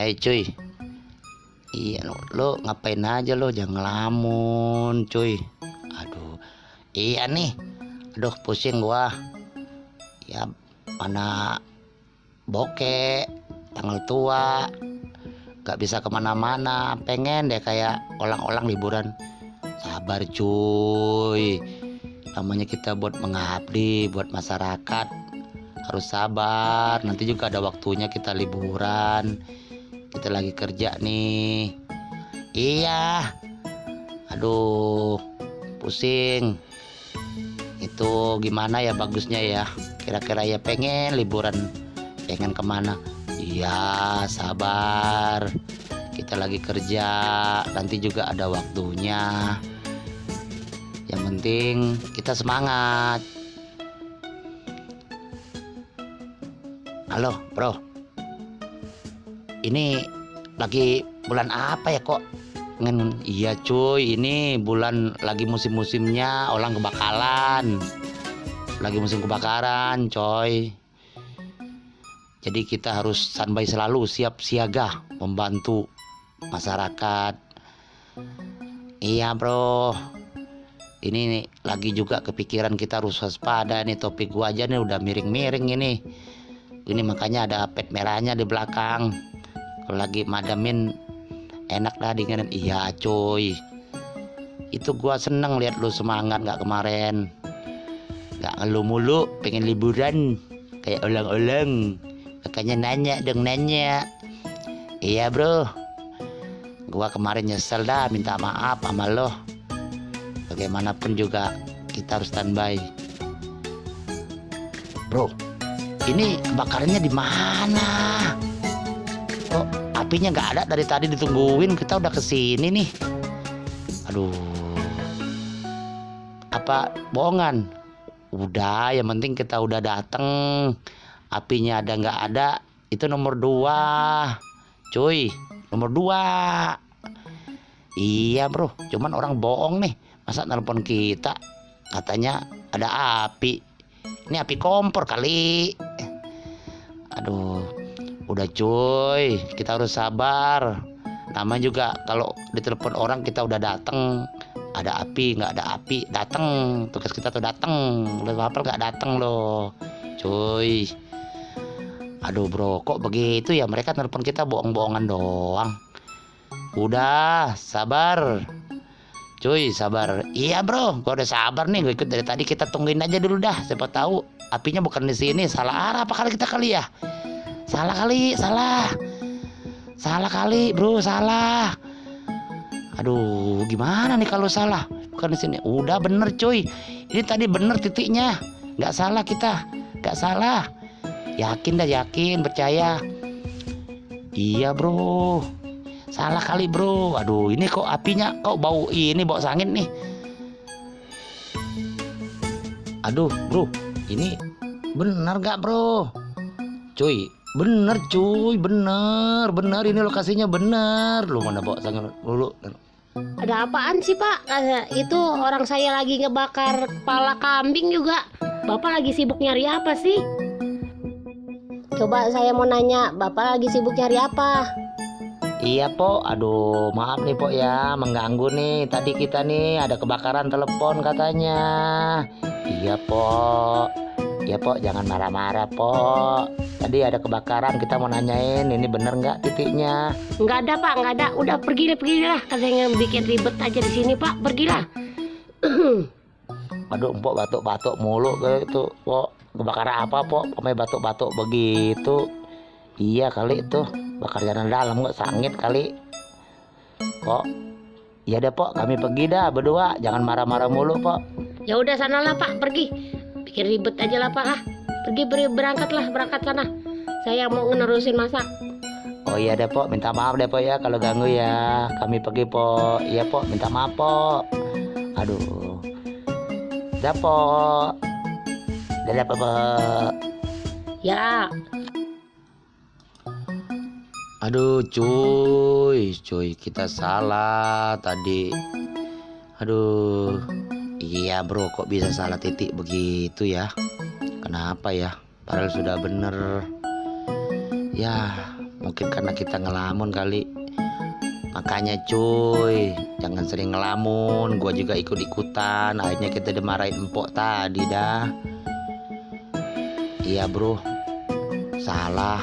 Eh cuy. Iya lo, lo ngapain aja lo? Jangan ngelamun cuy. Aduh. Iya nih. Aduh pusing gua. Ya mana bokek Tanggal tua. Gak bisa ke mana-mana. Pengen deh kayak orang-orang liburan. Sabar cuy. Namanya kita buat mengabdi Buat masyarakat. Harus sabar. Nanti juga ada waktunya kita liburan kita lagi kerja nih. Iya. Aduh pusing. Itu gimana ya bagusnya ya? Kira-kira ya pengen liburan. Pengen ke mana? Iya sabar. Kita lagi kerja. Nanti juga ada waktunya. Yang penting kita semangat. Halo bro ini lagi bulan apa ya kok? Ngen, iya cuy ini bulan lagi musim-musimnya orang kebakaran. Lagi musim kebakaran coy. Jadi kita harus standby selalu siap siaga membantu masyarakat. Iya bro. Ini nih, lagi juga kepikiran kita harus waspada. Nih topik gua aja nih udah miring-miring ini. Ini makanya ada pet merahnya di belakang kalau lagi madamin enak dah dingin iya cuy itu gua seneng lihat lu semangat nggak kemarin. Nggak ngeluh mulu pengen liburan. Kayak ulang-ulang. Makanya nanya dong nanya. Iya bro. Gua kemarin nyesel dah minta maaf sama lo. Bagaimanapun juga kita harus standby. Bro ini kebakarannya di mana kok apinya nggak ada dari tadi ditungguin. Kita udah ke sini nih. Aduh. Apa bohongan? Udah yang penting kita udah dateng. Apinya ada nggak ada itu nomor dua. Cuy nomor dua. Iya bro. Cuman orang bohong nih. Masa nelpon kita? Katanya ada api. Ini api kompor kali. Aduh udah cuy. Kita harus sabar. Nama juga kalau ditelepon orang kita udah dateng. Ada api nggak ada api dateng. Tugas kita tuh dateng. Udah apa nggak dateng loh. Cuy. Aduh bro kok begitu ya? Mereka telepon kita bohong-bohongan doang. Udah sabar. Cuy sabar. Iya bro. Gua udah sabar nih. Gue ikut dari tadi. Kita tungguin aja dulu dah. Siapa tahu apinya bukan di sini. Salah arah apa kali kita kali ya salah kali salah. Salah kali bro salah. Aduh gimana nih kalau salah? Bukan di sini. Udah bener cuy. Ini tadi bener titiknya. Nggak salah kita. Nggak salah. Yakin dah yakin. Percaya. Iya bro. Salah kali bro. Aduh ini kok apinya kok bau ini bau sangit nih. Aduh bro. Ini bener gak bro? Cuy bener cuy bener bener ini lokasinya bener lu mana bawa sangit dulu Ada apaan sih pak? Itu orang saya lagi ngebakar kepala kambing juga. Bapak lagi sibuk nyari apa sih? Coba saya mau nanya, Bapak lagi sibuk nyari apa? Iya po, aduh maaf nih po ya mengganggu nih. Tadi kita nih ada kebakaran telepon katanya. Iya po, iya po jangan marah-marah po. Tadi ada kebakaran kita mau nanyain ini bener nggak titiknya? Nggak ada pak, nggak ada. Udah pergi deh, pergi lah. Katanya bikin ribet aja di sini pak, pergilah. Aduh empok batuk-batuk mulu gitu po. Kebakaran apa po? Pokoknya batuk-batuk begitu. Iya kali itu bakar jalan dalam nggak sangit kali. Kok? Iya deh po, kami pergi dah berdua. Jangan marah-marah mulu po. ya udah sana lah pak, pergi. Bikin ribet aja lah pak ah. Pergi beri berangkat lah, berangkat sana. Saya mau ngenerusin masak. Oh iya deh po, minta maaf deh po ya kalau ganggu ya. Kami pergi po. Iya po, minta maaf po. Aduh. Dah po. Dadah po. po. Ya, Aduh cuy, cuy kita salah tadi. Aduh, iya bro kok bisa salah titik begitu ya? Kenapa ya? Padahal sudah bener. Ya mungkin karena kita ngelamun kali. Makanya cuy jangan sering ngelamun. Gua juga ikut ikutan akhirnya kita dimarahin empok tadi dah. Iya bro. Salah.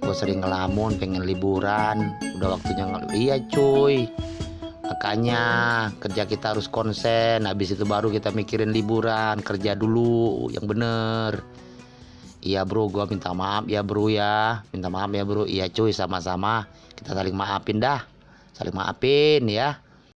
Gue sering ngelamun pengen liburan. Udah waktunya ngel- iya cuy makanya kerja kita harus konsen. Habis itu baru kita mikirin liburan kerja dulu. Yang bener. Iya bro gua minta maaf ya bro ya. Minta maaf ya bro. Iya cuy sama-sama. Kita saling maafin dah. Saling maafin ya